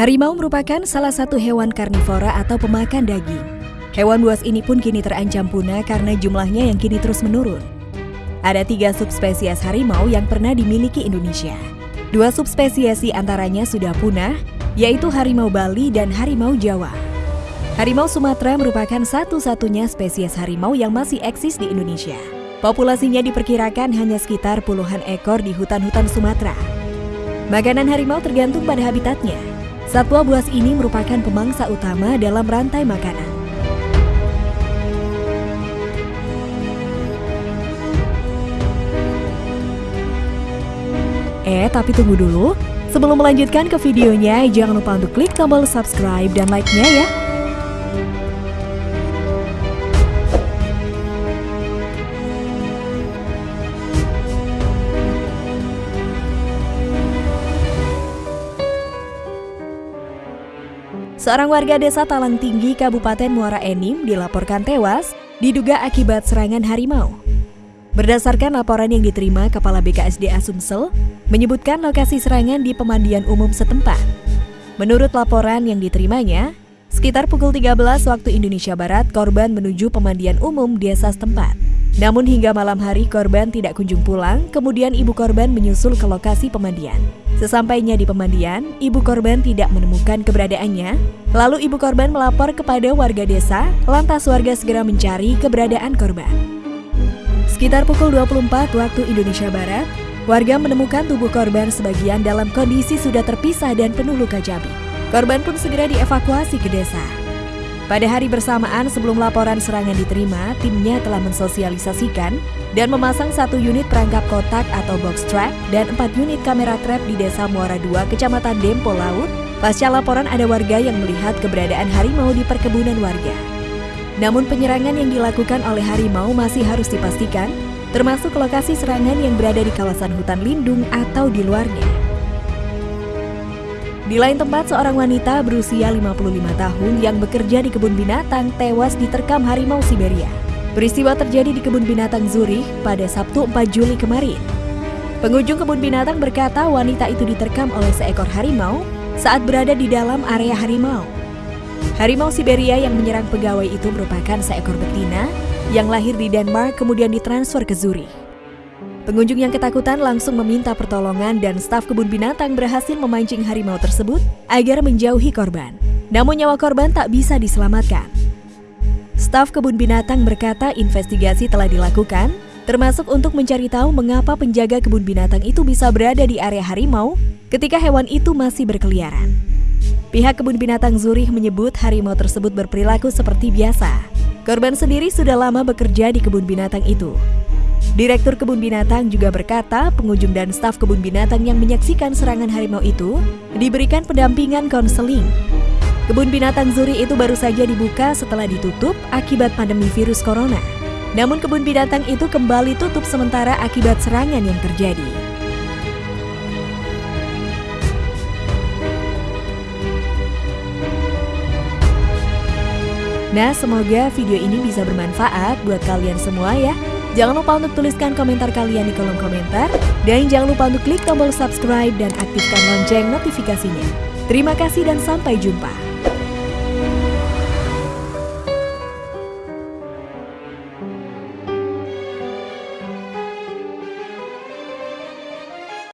Harimau merupakan salah satu hewan karnivora atau pemakan daging. Hewan buas ini pun kini terancam punah karena jumlahnya yang kini terus menurun. Ada tiga subspesies harimau yang pernah dimiliki Indonesia. Dua subspesies antaranya sudah punah, yaitu harimau Bali dan harimau Jawa. Harimau Sumatera merupakan satu-satunya spesies harimau yang masih eksis di Indonesia. Populasinya diperkirakan hanya sekitar puluhan ekor di hutan-hutan Sumatera. Makanan harimau tergantung pada habitatnya. Satwa buas ini merupakan pemangsa utama dalam rantai makanan. Eh, tapi tunggu dulu. Sebelum melanjutkan ke videonya, jangan lupa untuk klik tombol subscribe dan like-nya ya. Seorang warga desa Talang Tinggi, Kabupaten Muara Enim dilaporkan tewas diduga akibat serangan harimau. Berdasarkan laporan yang diterima Kepala BKSDA Sumsel, menyebutkan lokasi serangan di pemandian umum setempat. Menurut laporan yang diterimanya, sekitar pukul 13 waktu Indonesia Barat, korban menuju pemandian umum desa setempat. Namun hingga malam hari korban tidak kunjung pulang, kemudian ibu korban menyusul ke lokasi pemandian. Sesampainya di pemandian, ibu korban tidak menemukan keberadaannya. Lalu ibu korban melapor kepada warga desa, lantas warga segera mencari keberadaan korban. Sekitar pukul 24 waktu Indonesia Barat, warga menemukan tubuh korban sebagian dalam kondisi sudah terpisah dan penuh luka jabi. Korban pun segera dievakuasi ke desa. Pada hari bersamaan sebelum laporan serangan diterima, timnya telah mensosialisasikan dan memasang satu unit perangkap kotak atau box trap dan empat unit kamera trap di Desa Muara II, Kecamatan Dempo Laut. Pasca laporan ada warga yang melihat keberadaan harimau di perkebunan warga. Namun penyerangan yang dilakukan oleh harimau masih harus dipastikan, termasuk lokasi serangan yang berada di kawasan hutan lindung atau di luarnya. Di lain tempat, seorang wanita berusia 55 tahun yang bekerja di kebun binatang tewas diterkam harimau Siberia. Peristiwa terjadi di kebun binatang Zurich pada Sabtu 4 Juli kemarin. Pengunjung kebun binatang berkata wanita itu diterkam oleh seekor harimau saat berada di dalam area harimau. Harimau Siberia yang menyerang pegawai itu merupakan seekor betina yang lahir di Denmark kemudian ditransfer ke Zurich. Pengunjung yang ketakutan langsung meminta pertolongan dan staf kebun binatang berhasil memancing harimau tersebut agar menjauhi korban. Namun nyawa korban tak bisa diselamatkan. Staf kebun binatang berkata investigasi telah dilakukan, termasuk untuk mencari tahu mengapa penjaga kebun binatang itu bisa berada di area harimau ketika hewan itu masih berkeliaran. Pihak kebun binatang Zurich menyebut harimau tersebut berperilaku seperti biasa. Korban sendiri sudah lama bekerja di kebun binatang itu. Direktur kebun binatang juga berkata pengunjung dan staf kebun binatang yang menyaksikan serangan harimau itu diberikan pendampingan konseling Kebun binatang Zuri itu baru saja dibuka setelah ditutup akibat pandemi virus corona. Namun kebun binatang itu kembali tutup sementara akibat serangan yang terjadi. Nah, semoga video ini bisa bermanfaat buat kalian semua ya. Jangan lupa untuk tuliskan komentar kalian di kolom komentar. Dan jangan lupa untuk klik tombol subscribe dan aktifkan lonceng notifikasinya. Terima kasih dan sampai jumpa.